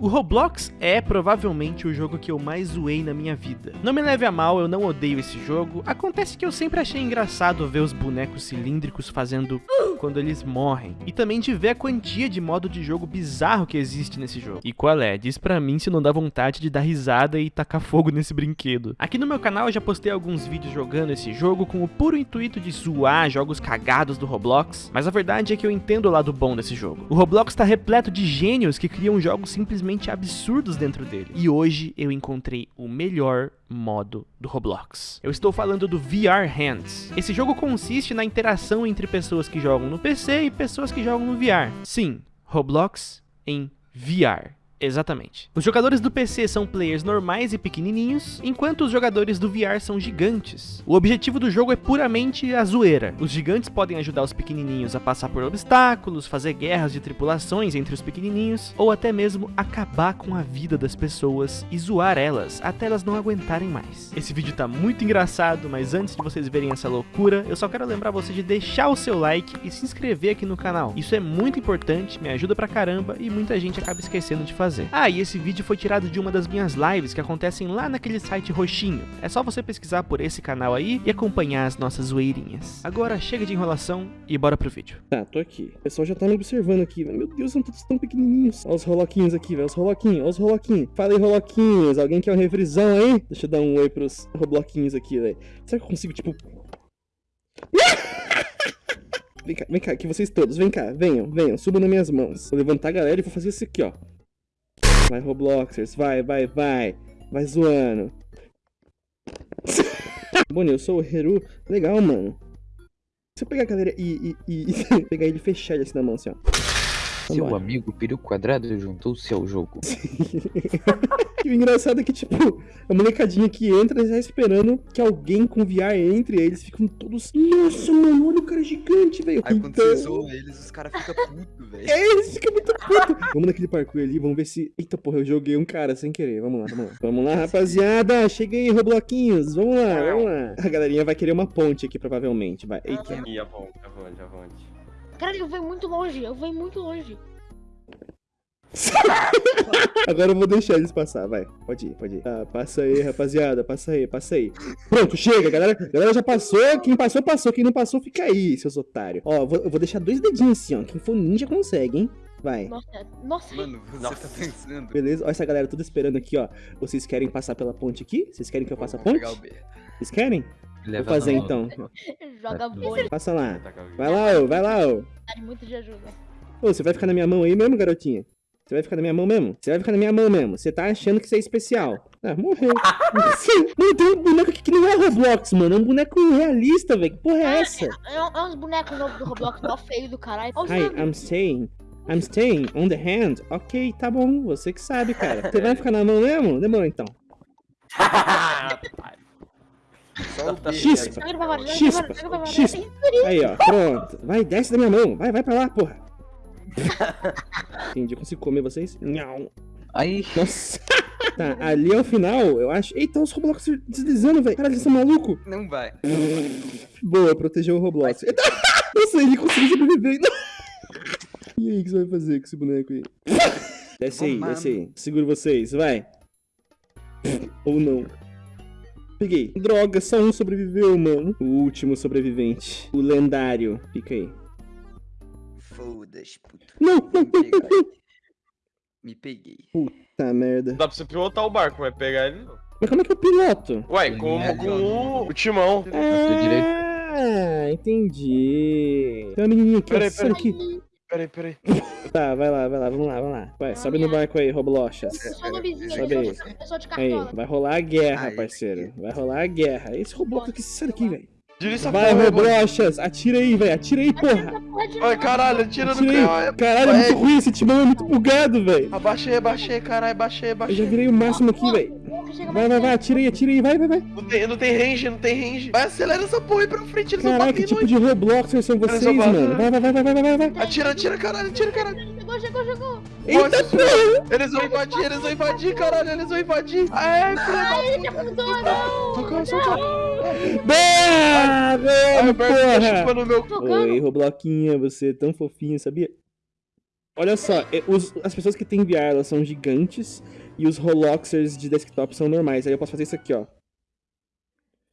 O Roblox é provavelmente o jogo que eu mais zoei na minha vida. Não me leve a mal, eu não odeio esse jogo. Acontece que eu sempre achei engraçado ver os bonecos cilíndricos fazendo quando eles morrem. E também de ver a quantia de modo de jogo bizarro que existe nesse jogo. E qual é? Diz pra mim se não dá vontade de dar risada e tacar fogo nesse brinquedo. Aqui no meu canal eu já postei alguns vídeos jogando esse jogo com o puro intuito de zoar jogos cagados do Roblox. Mas a verdade é que eu entendo o lado bom desse jogo. O Roblox tá repleto de gênios que criam jogos simplesmente simplesmente absurdos dentro dele. E hoje eu encontrei o melhor modo do Roblox. Eu estou falando do VR Hands. Esse jogo consiste na interação entre pessoas que jogam no PC e pessoas que jogam no VR. Sim, Roblox em VR. Exatamente. Os jogadores do PC são players normais e pequenininhos, enquanto os jogadores do VR são gigantes. O objetivo do jogo é puramente a zoeira. Os gigantes podem ajudar os pequenininhos a passar por obstáculos, fazer guerras de tripulações entre os pequenininhos, ou até mesmo acabar com a vida das pessoas e zoar elas até elas não aguentarem mais. Esse vídeo tá muito engraçado, mas antes de vocês verem essa loucura, eu só quero lembrar você de deixar o seu like e se inscrever aqui no canal. Isso é muito importante, me ajuda pra caramba e muita gente acaba esquecendo de fazer fazer. Ah, e esse vídeo foi tirado de uma das minhas lives que acontecem lá naquele site roxinho. É só você pesquisar por esse canal aí e acompanhar as nossas zoeirinhas. Agora chega de enrolação e bora pro vídeo. Tá, tô aqui. O pessoal já tá me observando aqui. Meu Deus, são todos tão pequenininhos. Olha os roloquinhos aqui, velho. Os roloquinhos, olha os roloquinhos. Fala aí, roloquinhos. Alguém quer um refrisão aí? Deixa eu dar um oi pros robloquinhos aqui, velho. Será que eu consigo, tipo... Vem cá, vem cá, aqui vocês todos, vem cá, venham, venham, subam nas minhas mãos. Vou levantar a galera e vou fazer isso aqui, ó. Vai, Robloxers, vai, vai, vai. Vai zoando. Boni, eu sou o Heru. Legal, mano. Se eu pegar a galera e, e, e pegar ele e fechar ele assim na mão, assim, ó. Seu amigo peru quadrado juntou-se ao jogo. e o engraçado é que, tipo, a molecadinha que entra já esperando que alguém com VR entre eles. Ficam todos. Nossa, mano, olha o cara gigante, velho. Aí quando então... você zoa eles, os caras ficam putos, velho. É, eles ficam muito putos. vamos naquele parkour ali, vamos ver se. Eita porra, eu joguei um cara sem querer. Vamos lá, vamos lá. Vamos lá, rapaziada. Cheguei, Robloquinhos. Vamos lá, vamos lá. A galerinha vai querer uma ponte aqui, provavelmente. Vai. Eita. E a ponte, a ponte, a ponte. Cara, eu venho muito longe, eu venho muito longe. Agora eu vou deixar eles passar, vai. Pode ir, pode ir. Tá, passa aí, rapaziada. Passa aí, passa aí. Pronto, chega, galera. Galera já passou. Quem passou, passou. Quem não passou, fica aí, seus otários. Ó, vou, eu vou deixar dois dedinhos assim, ó. Quem for ninja consegue, hein? Vai. Nossa, nossa. Mano, você nossa. tá pensando. Beleza? Olha essa galera tudo esperando aqui, ó. Vocês querem passar pela ponte aqui? Vocês querem que eu passe a ponte? Vocês querem? Vou fazer então. Joga bolha. Passa lá. Vai lá, ô, vai lá, ô. Muito de ajuda. Ô, você vai ficar na minha mão aí mesmo, garotinha? Você vai ficar na minha mão mesmo? Você vai ficar na minha mão mesmo. Você tá achando que você é especial. Ah, morreu. Não tem um boneco aqui que não é Roblox, mano. É um boneco realista, velho. Que porra é, é essa? É, é, uns bonecos novos do Roblox, mó feio do caralho. Hi, I'm staying. I'm staying on the hand. Ok, tá bom. Você que sabe, cara. Você vai ficar na mão mesmo? Demorou então. Chispa, chispa, chispa. Aí, ó, pronto. Vai, desce da minha mão. Vai, vai pra lá, porra. Entendi, eu consigo comer vocês? Não. Aí. Nossa. Tá, ali é o final, eu acho. Eita, os Roblox deslizando, velho. Caralho, eles são malucos. Não vai. Boa, protegeu o Roblox. Eita. Nossa, ele conseguiu sobreviver. E aí, o que você vai fazer com esse boneco aí? Desce aí, desce aí. Seguro vocês, vai. Ou não. Peguei. Droga, só um sobreviveu, mano. O último sobrevivente. O lendário. Fica aí. Foda-se, puto. Não, não, não, Me peguei. Puta merda. Dá pra você pilotar o barco, vai pegar ele Mas como é que eu piloto? Ué, com, com o, o timão. Ah, entendi. Tem uma menininha aqui, peraí, peraí. aqui. Peraí, peraí. Tá, vai lá, vai lá, vamos lá, vamos lá. Vai, sobe no barco aí, Roblochas. Sobe aí. Aí, vai rolar a guerra, parceiro. Vai rolar a guerra. Esse Roblox aqui, sai daqui, velho. Vai, Roblochas, atira aí, velho. Atira aí, porra. Ai, caralho, atira, atira no carro. Caralho, é muito ruim, esse timão é muito bugado, velho. Abaixei, abaixei, caralho, abaixei, abaixei. Eu já virei o máximo aqui, velho. Vai, vai, vai, atira aí, atira aí, vai, vai, vai. Não tem, não tem range, não tem range. Vai, acelera essa porra aí pra frente, eles Caralho, que tipo de Robloxers são vocês, mano? Vai, vai, vai, vai, vai, vai, vai. Atira, atira, caralho, atira, caralho. Chegou, chegou, chegou. Eita, porra. Eles vão invadir, eles vão invadir, caralho, eles vão invadir. Aê, filho da puta. Socorro, socorro. Boa, porra. Oi, Robloquinha, você é tão fofinho, sabia? Olha só, é, os- as pessoas que têm VR, elas são gigantes e os Robloxers de desktop são normais. Aí eu posso fazer isso aqui, ó.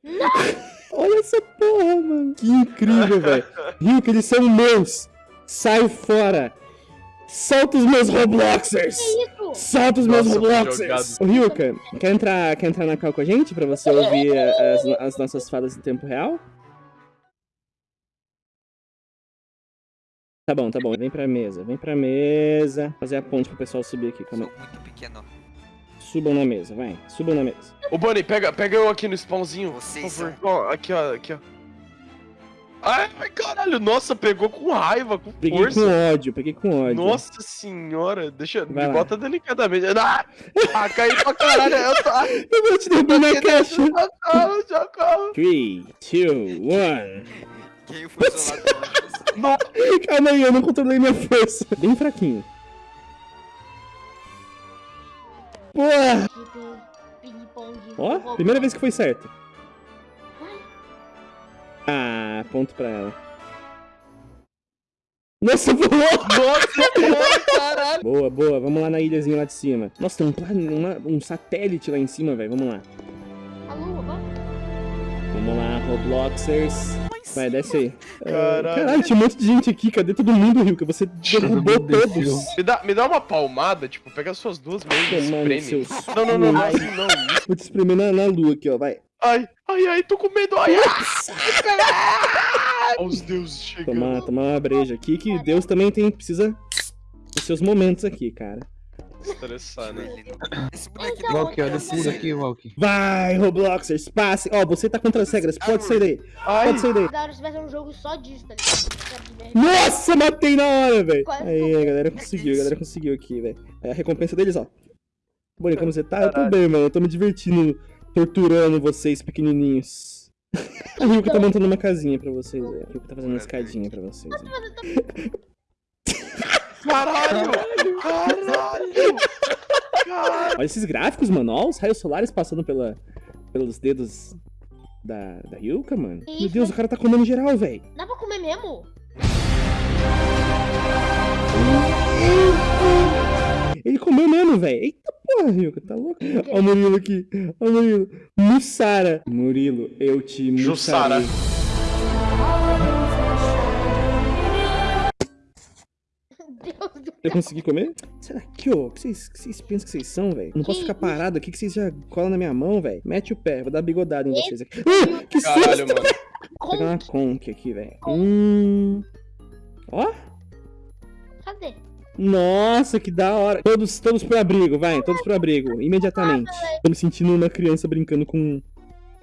Olha essa porra, mano. Que incrível, velho. Rio, que eles são meus. Sai fora. Solta os meus Robloxers. Isso! Solta os meus Nossa, Robloxers! Ô, Ryuka, quer entrar, quer entrar na call com a gente pra você ouvir as, as nossas falas em tempo real? Tá bom, tá bom. Vem pra mesa, vem pra mesa. Fazer a ponte pro pessoal subir aqui, calma Sou muito pequeno. Subam na mesa, vai. Subam na mesa. Ô, Bunny, pega, pega eu aqui no spawnzinho, por Vocês favor. Ó, aqui, ó, aqui, ó. Ai, ai, caralho, nossa, pegou com raiva, com Peguei força. com ódio, peguei com ódio. Nossa senhora, deixa, Vai me lá. bota delicadamente. Ah, ah caí pra caralho, eu tô... Eu vou te derrubar na caixa. Socorro, socorro. 3, 2, 1. Quem foi? Não, Calma aí, eu não controlei minha força. Bem fraquinho. Porra! Ping-pong. Ó, primeira vez que foi certo. Ponto pra ela. Nossa, voou! nossa senhora, caralho. Boa, boa, vamos lá na ilhazinha lá de cima. Nossa, tem um, um satélite lá em cima, velho. Vamos lá. Vamos lá, Robloxers. Vai, desce aí. Ah, Caralho. Caralho, tinha um monte de gente aqui. Cadê todo mundo, Rio? Que você derrubou todos. Me dá, me dá uma palmada, tipo, pega as suas duas mãos e espreme. seus... Não, não, não, não, assim não. Vou te espremer na, na lua aqui, ó. Vai. Ai, ai, ai, tô com medo, ai, ai. Olha os deuses chegando. Tomar, tomar uma breja aqui, que Deus também tem, precisa dos seus momentos aqui, cara. Estressar, né? Esse bonequinho Então, Walk, olha tudo aqui. Walk. Vai, Robloxers, passe. Ó, você tá contra as regras, pode sair daí. Ai, Pode sair daí. Da hora se tivesse um jogo só disso, tá ligado? Nossa, matei na hora, velho. Aí, a galera conseguiu, a galera conseguiu aqui, velho. É a recompensa deles, ó. Bonnie, como você tá? Eu tô bem, mano. Eu tô me divertindo, torturando vocês, pequenininhos. O Ryuko tá montando uma casinha pra vocês, velho. O Ryuko tá fazendo uma escadinha pra vocês. caralho, caralho. Caralho. Olha esses gráficos, mano. Olha os raios solares passando pela, pelos dedos da, da Ryuka, mano. Meu Deus, o cara tá comendo geral, velho. Dá pra comer mesmo? Ele comeu mesmo, velho. Eita porra, Ryuka, tá louco? Ó o Murilo aqui. Ó o Murilo. Mussara. Murilo, eu te Jussara. mussarei. Deus do Eu consegui comer? Será que, ô? O que vocês, que vocês pensam que vocês são, velho? Não posso ficar parado aqui que vocês já colam na minha mão, velho. Mete o pé, vou dar bigodada em vocês aqui. Uh, que Caralho, susto! mano. Vou pegar uma Conk. conk aqui, velho. Hum. Ó. Nossa, que da hora. Todos, todos pro abrigo, vai. Todos pro abrigo. Imediatamente. Tô me sentindo uma criança brincando com,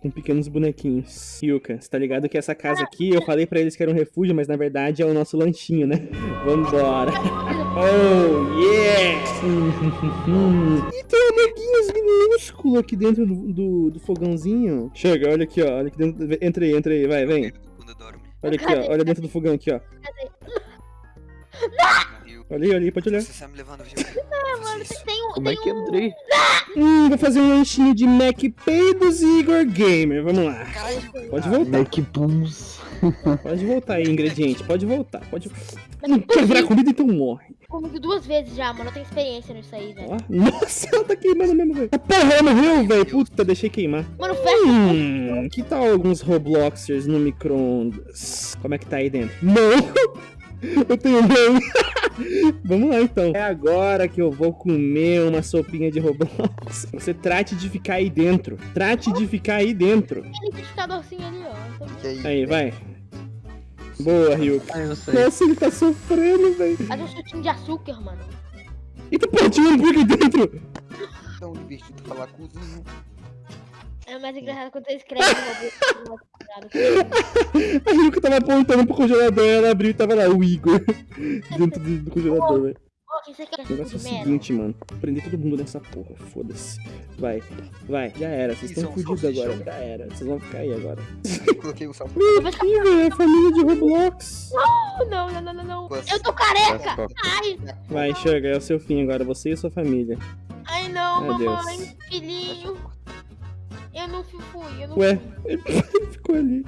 com pequenos bonequinhos. Yuka, você tá ligado que essa casa aqui, eu falei pra eles que era um refúgio, mas na verdade é o nosso lanchinho, né? Vambora. Oh, yeah! e tem amiguinhos minúsculos aqui dentro do, do, do fogãozinho. Chega, olha aqui, ó. Olha aqui dentro. Entra aí, entra aí, vai, vem. Olha aqui, ó. Olha dentro do fogão aqui, ó. Rio, Olha aí, olha aí, pode olhar. Você está me levando, Rio. Mano, Vocês- tem um. Como é que um- entrei? Hum, vou fazer um lanchinho de Mac Peidos e Igor Gamer. Vamos lá. Caralho. Pode voltar. Mac Puns. Pode voltar aí, ingrediente. Pode voltar. Pode. Não quer virar comida, então morre. Comigo duas vezes já, mano. Eu tenho experiência nisso aí, velho. Nossa, ela tá queimando mesmo, velho. Ah, Porra, ela morreu, velho. Puta, deixei queimar. Mano, fecha. Hum, que tal alguns Robloxers no micro-ondas? Como é que tá aí dentro? Não! Eu tenho medo. Vamos lá então. É agora que eu vou comer uma sopinha de Roblox. Você trate de ficar aí dentro. Trate de ficar aí dentro. Tem liquidificadorzinho ali, ó. Então, Que aí? Aí, vai. Boa, Ryuk. Nossa, ele tá sofrendo, velho. Faz um chutinho de açúcar, mano. Eita, pô, tinha um hambúrguer dentro. Tão divertido falar cozinho. É mais engraçado quando você escreve meu. A Ryuk tava apontando pro congelador, ela abriu e tava lá o Igor. Dentro do, do congelador, velho. Você quer O negócio é o seguinte, mano. Prender todo mundo nessa porra, foda-se. Vai, vai, já era. Vocês estão é fodidos agora, já era. Vocês vão ficar aí agora. Coloquei o sal. Ih, velho, é a família de Roblox. Não, não, não, não, não. Eu tô careca! Ai, Vai, chega, é o seu fim agora, você e sua família. ai não, Meu Deus. mamãe, filhinho. Não fui, eu não Ué, fui. ele ficou ali.